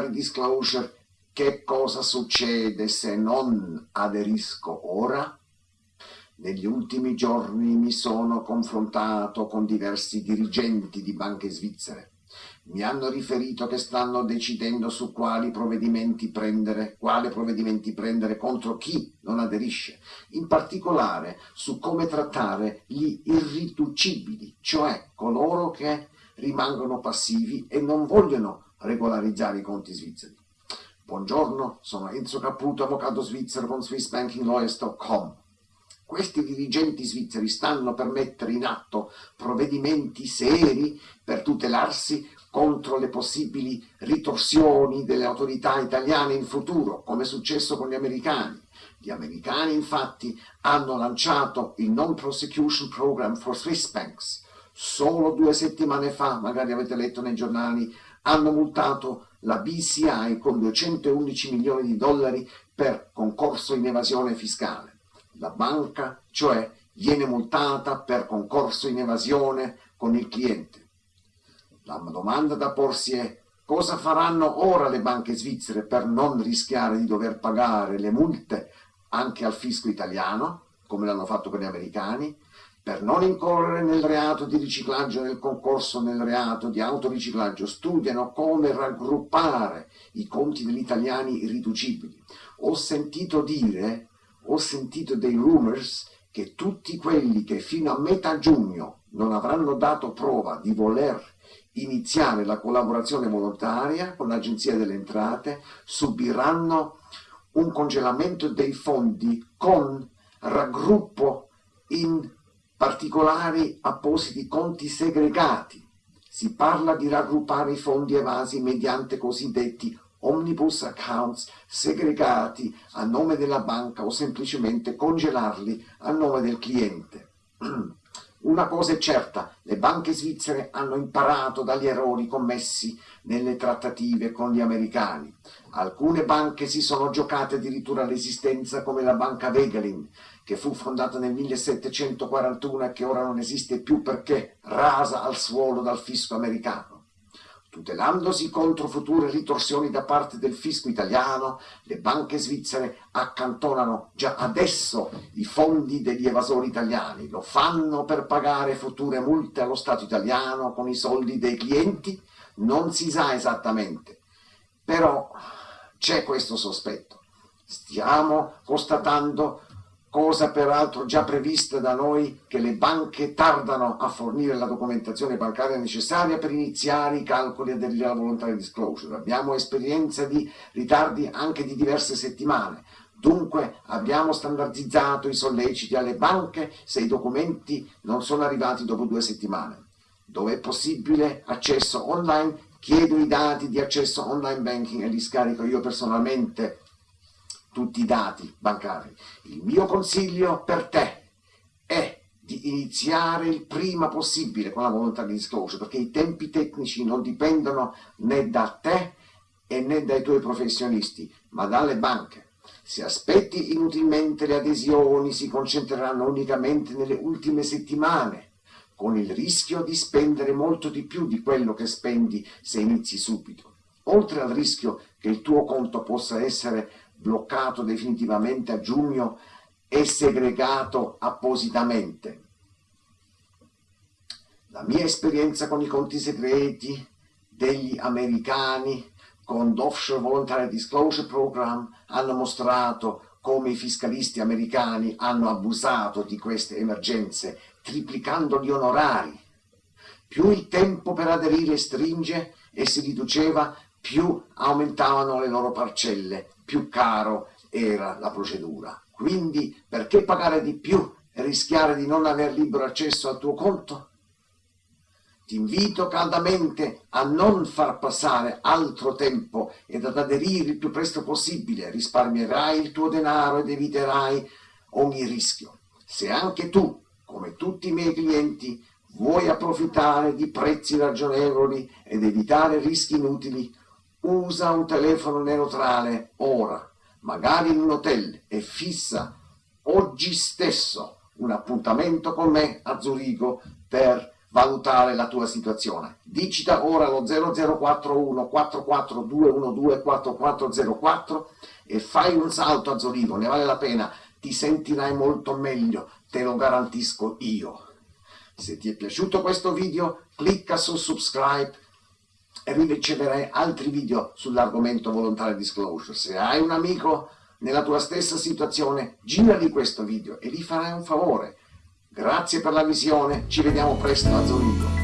voluntary disclosure, che cosa succede se non aderisco ora? Negli ultimi giorni mi sono confrontato con diversi dirigenti di banche svizzere. Mi hanno riferito che stanno decidendo su quali provvedimenti prendere, quale provvedimenti prendere contro chi non aderisce, in particolare su come trattare gli irriducibili, cioè coloro che rimangono passivi e non vogliono regolarizzare i conti svizzeri. Buongiorno, sono Enzo Caputo, avvocato svizzero con SwissBankingLawyers.com. Questi dirigenti svizzeri stanno per mettere in atto provvedimenti seri per tutelarsi contro le possibili ritorsioni delle autorità italiane in futuro, come è successo con gli americani. Gli americani infatti hanno lanciato il Non-Prosecution Program for Swiss Banks. Solo due settimane fa, magari avete letto nei giornali, hanno multato la BCI con 211 milioni di dollari per concorso in evasione fiscale. La banca, cioè, viene multata per concorso in evasione con il cliente. La domanda da porsi è cosa faranno ora le banche svizzere per non rischiare di dover pagare le multe anche al fisco italiano, come l'hanno fatto per gli americani, per non incorrere nel reato di riciclaggio nel concorso nel reato di autoriciclaggio, studiano come raggruppare i conti degli italiani irriducibili. Ho sentito dire ho sentito dei rumors che tutti quelli che fino a metà giugno non avranno dato prova di voler iniziare la collaborazione volontaria con l'Agenzia delle Entrate subiranno un congelamento dei fondi con raggruppo in particolari appositi conti segregati. Si parla di raggruppare i fondi evasi mediante cosiddetti omnibus accounts segregati a nome della banca o semplicemente congelarli a nome del cliente. Una cosa è certa, le banche svizzere hanno imparato dagli errori commessi nelle trattative con gli americani. Alcune banche si sono giocate addirittura l'esistenza come la banca Wegelin, che fu fondata nel 1741 e che ora non esiste più perché rasa al suolo dal fisco americano. Tutelandosi contro future ritorsioni da parte del fisco italiano, le banche svizzere accantonano già adesso i fondi degli evasori italiani. Lo fanno per pagare future multe allo Stato italiano con i soldi dei clienti? Non si sa esattamente. Però c'è questo sospetto. Stiamo constatando cosa peraltro già prevista da noi che le banche tardano a fornire la documentazione bancaria necessaria per iniziare i calcoli della voluntary disclosure. Abbiamo esperienza di ritardi anche di diverse settimane. Dunque abbiamo standardizzato i solleciti alle banche se i documenti non sono arrivati dopo due settimane. Dove è possibile accesso online, chiedo i dati di accesso online banking e li scarico io personalmente tutti i dati bancari. Il mio consiglio per te è di iniziare il prima possibile con la volontà di disclosure, perché i tempi tecnici non dipendono né da te né dai tuoi professionisti, ma dalle banche. Se aspetti inutilmente le adesioni, si concentreranno unicamente nelle ultime settimane, con il rischio di spendere molto di più di quello che spendi se inizi subito. Oltre al rischio che il tuo conto possa essere bloccato definitivamente a giugno e segregato appositamente. La mia esperienza con i conti segreti degli americani con l'Offshore Voluntary Disclosure Program hanno mostrato come i fiscalisti americani hanno abusato di queste emergenze, triplicando gli onorari. Più il tempo per aderire stringe e si riduceva, più aumentavano le loro parcelle, più caro era la procedura. Quindi perché pagare di più e rischiare di non aver libero accesso al tuo conto? Ti invito caldamente a non far passare altro tempo ed ad aderire il più presto possibile, risparmierai il tuo denaro ed eviterai ogni rischio. Se anche tu, come tutti i miei clienti, vuoi approfittare di prezzi ragionevoli ed evitare rischi inutili, usa un telefono neutrale ora, magari in un hotel, e fissa oggi stesso un appuntamento con me a Zurigo per valutare la tua situazione. Digita ora lo 0041 44212 4404 e fai un salto a Zurigo, ne vale la pena, ti sentirai molto meglio, te lo garantisco io. Se ti è piaciuto questo video, clicca su subscribe e riceverai altri video sull'argomento voluntary disclosure. Se hai un amico nella tua stessa situazione, girali questo video e gli farai un favore. Grazie per la visione, ci vediamo presto a Zurigo.